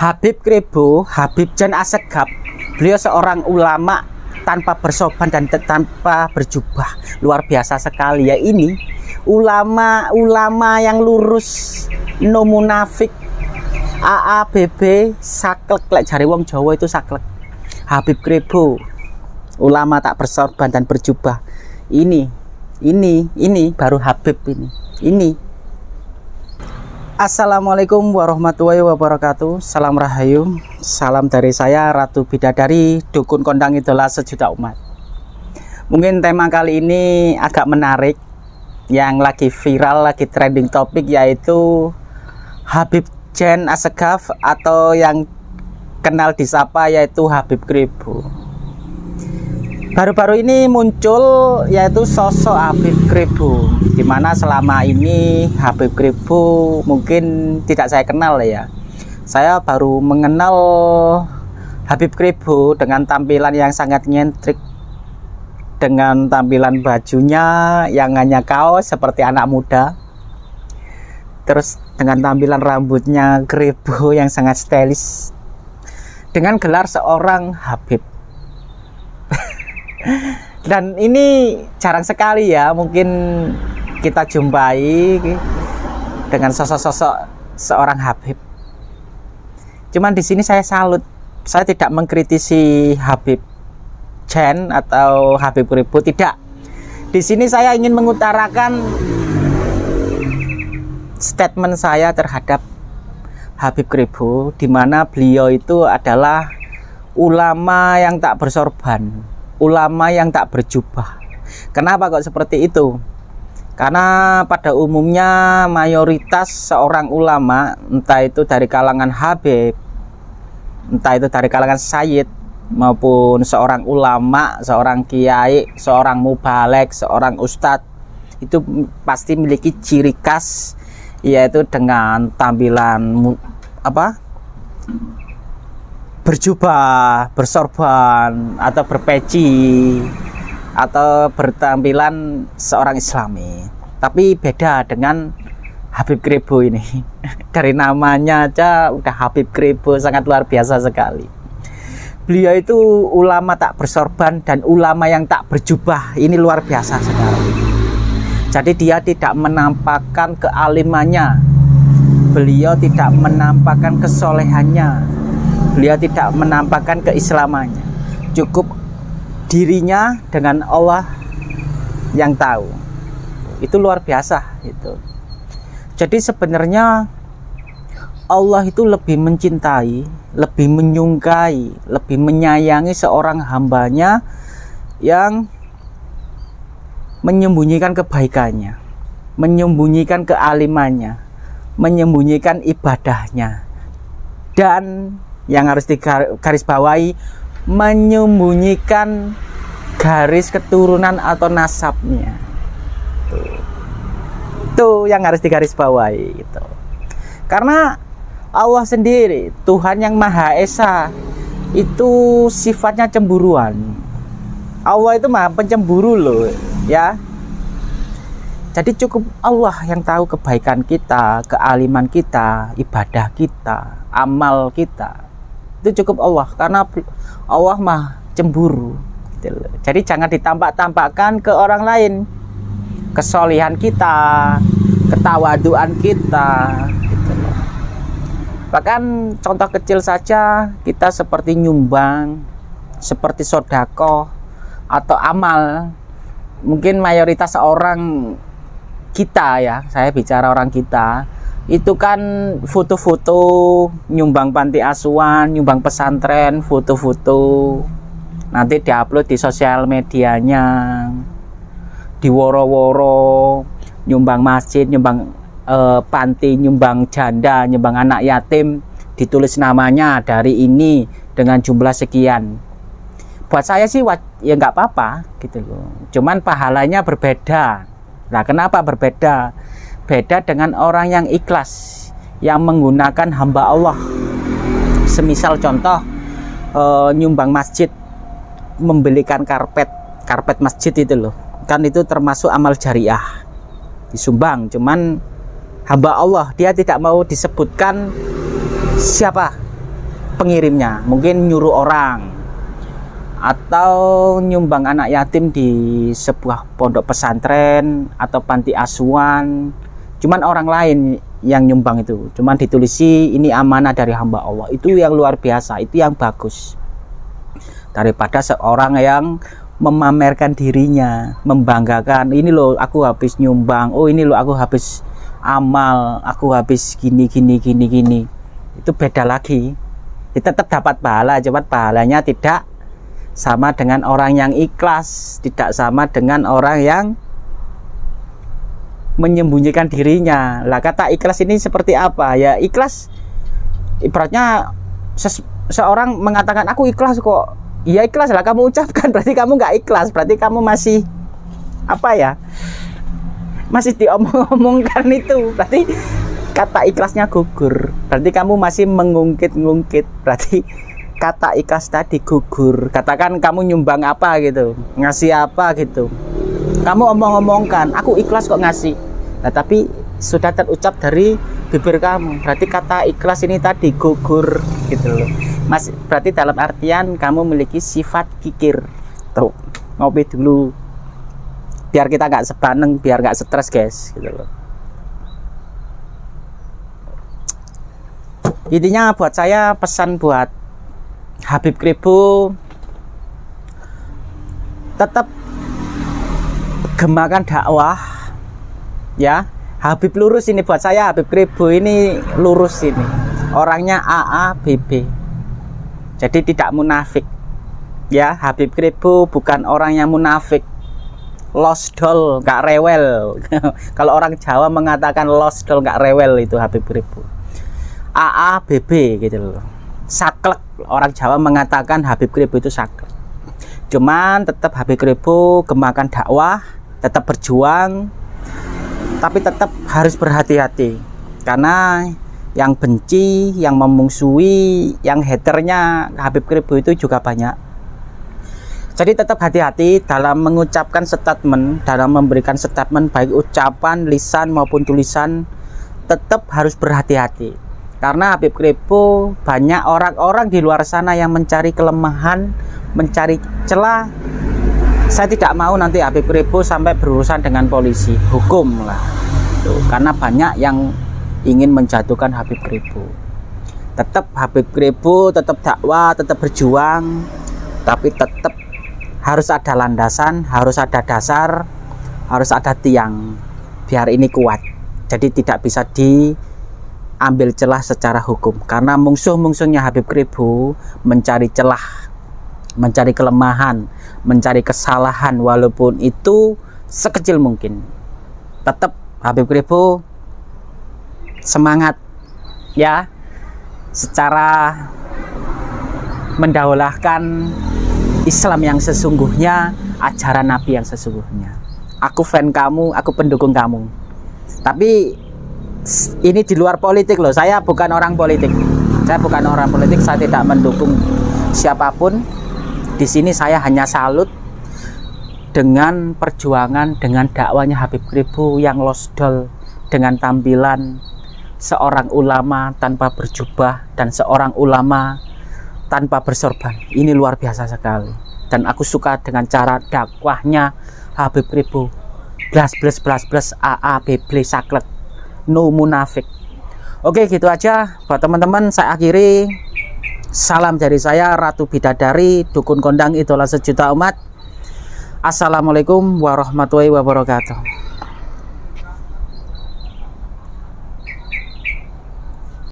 Habib Kribo, Habib Jan Asegab, beliau seorang ulama tanpa bersoban dan tanpa berjubah. Luar biasa sekali ya ini. Ulama-ulama yang lurus no munafik. AABB saklek. Lek jari wong Jawa itu saklek. Habib Kribo ulama tak bersorban dan berjubah. Ini ini ini baru Habib ini. Ini Assalamualaikum warahmatullahi wabarakatuh. Salam Rahayu Salam dari saya Ratu Bidadari Dukun Kondang Idola Sejuta Umat. Mungkin tema kali ini agak menarik Yang lagi viral, lagi trending topik Yaitu Habib Jen Asegaf Atau yang kenal disapa yaitu Habib Kribo baru-baru ini muncul yaitu sosok Habib Kribo di mana selama ini Habib Kribo mungkin tidak saya kenal ya. Saya baru mengenal Habib Kribo dengan tampilan yang sangat nyentrik dengan tampilan bajunya yang hanya kaos seperti anak muda terus dengan tampilan rambutnya Kribo yang sangat stylish. Dengan gelar seorang Habib dan ini jarang sekali ya mungkin kita jumpai dengan sosok-sosok seorang Habib. Cuman di sini saya salut saya tidak mengkritisi Habib Chen atau Habib Ribu tidak. Di sini saya ingin mengutarakan statement saya terhadap Habib Kribo di mana beliau itu adalah ulama yang tak bersorban ulama yang tak berjubah. Kenapa kok seperti itu? Karena pada umumnya mayoritas seorang ulama, entah itu dari kalangan Habib, entah itu dari kalangan Sayyid, maupun seorang ulama, seorang kiai, seorang mubalek, seorang ustadz, itu pasti memiliki ciri khas yaitu dengan tampilan apa berjubah, bersorban atau berpeci atau bertampilan seorang islami. Tapi beda dengan Habib Kribo ini. Dari namanya aja udah Habib Kribo sangat luar biasa sekali. Beliau itu ulama tak bersorban dan ulama yang tak berjubah. Ini luar biasa sekali. Jadi dia tidak menampakkan kealimannya. Beliau tidak menampakkan kesolehannya beliau tidak menampakkan keislamannya. Cukup dirinya dengan Allah yang tahu. Itu luar biasa itu jadi sebenarnya Allah itu lebih mencintai lebih menyungkai lebih menyayangi seorang hambanya yang menyembunyikan kebaikannya menyembunyikan kealimannya menyembunyikan ibadahnya dan yang harus digarisbawahi menyembunyikan garis keturunan atau nasabnya. Itu yang harus digarisbawahi gitu. Karena Allah sendiri Tuhan yang Maha Esa itu sifatnya cemburuan. Allah itu maha pencemburu loh ya. Jadi cukup Allah yang tahu kebaikan kita, kealiman kita, ibadah kita, amal kita itu cukup Allah karena Allah mah cemburu gitu jadi jangan ditampak-tampakkan ke orang lain. Kesolihan kita ketawaduan kita gitu bahkan contoh kecil saja kita seperti nyumbang seperti sodako atau amal. Mungkin mayoritas orang kita ya saya bicara orang kita itu kan foto-foto nyumbang panti asuhan, nyumbang pesantren, foto-foto. Nanti diupload di sosial medianya. Di woro-woro nyumbang masjid, nyumbang eh, panti, nyumbang janda, nyumbang anak yatim. Ditulis namanya dari ini dengan jumlah sekian. Buat saya sih ya nggak apa-apa gitu loh. Cuman pahalanya berbeda. Nah kenapa berbeda Beda dengan orang yang ikhlas yang menggunakan hamba Allah. Semisal contoh e, nyumbang masjid, membelikan karpet, karpet masjid itu loh. Kan itu termasuk amal jariah. Disumbang, cuman hamba Allah dia tidak mau disebutkan siapa pengirimnya mungkin nyuruh orang atau nyumbang anak yatim di sebuah pondok pesantren atau panti asuhan cuman orang lain yang nyumbang itu. Cuman ditulisi ini amanah dari hamba Allah. Itu yang luar biasa itu yang bagus. Daripada seorang yang memamerkan dirinya membanggakan ini loh aku habis nyumbang. Oh ini loh aku habis amal. Aku habis gini gini gini gini. Itu beda lagi. Kita tetap dapat pahala cepat pahalanya tidak sama dengan orang yang ikhlas tidak sama dengan orang yang menyembunyikan dirinya. Lah kata ikhlas ini seperti apa? Ya ikhlas ibaratnya seorang mengatakan aku ikhlas kok. Iya ikhlas lah kamu ucapkan. Berarti kamu nggak ikhlas. Berarti kamu masih apa ya masih diomong-omongkan itu. Berarti kata ikhlasnya gugur. Berarti kamu masih mengungkit-ngungkit. Berarti kata ikhlas tadi gugur. Katakan kamu nyumbang apa gitu ngasih apa gitu kamu omong-omongkan aku ikhlas kok ngasih. Nah tapi sudah terucap dari bibir kamu. Berarti kata ikhlas ini tadi gugur gitu loh. Mas berarti dalam artian kamu memiliki sifat kikir. Tuh ngopi dulu. Biar kita nggak sebaneng biar nggak stres guys gitu loh. Intinya buat saya pesan buat Habib Kribo tetap gemakan dakwah. Ya Habib lurus ini buat saya Habib Kribo ini lurus ini. Orangnya AA BB jadi tidak munafik. Ya Habib Kribo bukan orang yang munafik. Lost doll gak rewel. Kalau orang Jawa mengatakan lost doll gak rewel itu Habib Ribu AA BB gitu loh. Saklek. Orang Jawa mengatakan Habib Ribu itu saklek. Cuman tetap Habib Ribu gemakan dakwah tetap berjuang tapi tetap harus berhati-hati karena yang benci, yang memungsuhi, yang haternya Habib Kribo itu juga banyak jadi tetap hati-hati dalam mengucapkan statement, dalam memberikan statement baik ucapan, lisan maupun tulisan tetap harus berhati-hati. Karena Habib Kripo banyak orang-orang di luar sana yang mencari kelemahan, mencari celah. Saya tidak mau nanti Habib Kripo sampai berurusan dengan polisi, hukum lah. Tuh, karena banyak yang ingin menjatuhkan Habib Kripo. Tetap Habib Kripo, tetap dakwah, tetap berjuang, tapi tetap harus ada landasan, harus ada dasar, harus ada tiang biar ini kuat. Jadi tidak bisa diambil celah secara hukum karena musuh-musuhnya Habib Kribu mencari celah, mencari kelemahan, mencari kesalahan walaupun itu sekecil mungkin. Tetap Habib Kribu semangat ya secara mendaulahkan Islam yang sesungguhnya, ajaran Nabi yang sesungguhnya. Aku fan kamu, aku pendukung kamu. Tapi ini di luar politik loh. Saya bukan orang politik. Saya bukan orang politik, saya tidak mendukung siapa pun. Di sini saya hanya salut dengan perjuangan dengan dakwanya Habib Kribu yang losdol dengan tampilan seorang ulama tanpa berjubah dan seorang ulama tanpa bersorban. Ini luar biasa sekali. Dan aku suka dengan cara dakwahnya Habib Ribu. Blas blas blas blas AA beble saklet no munafik. Oke gitu aja. Buat teman-teman saya akhiri salam dari saya Ratu Bidadari dukun kondang itulah sejuta umat. Assalamualaikum warahmatullahi wabarakatuh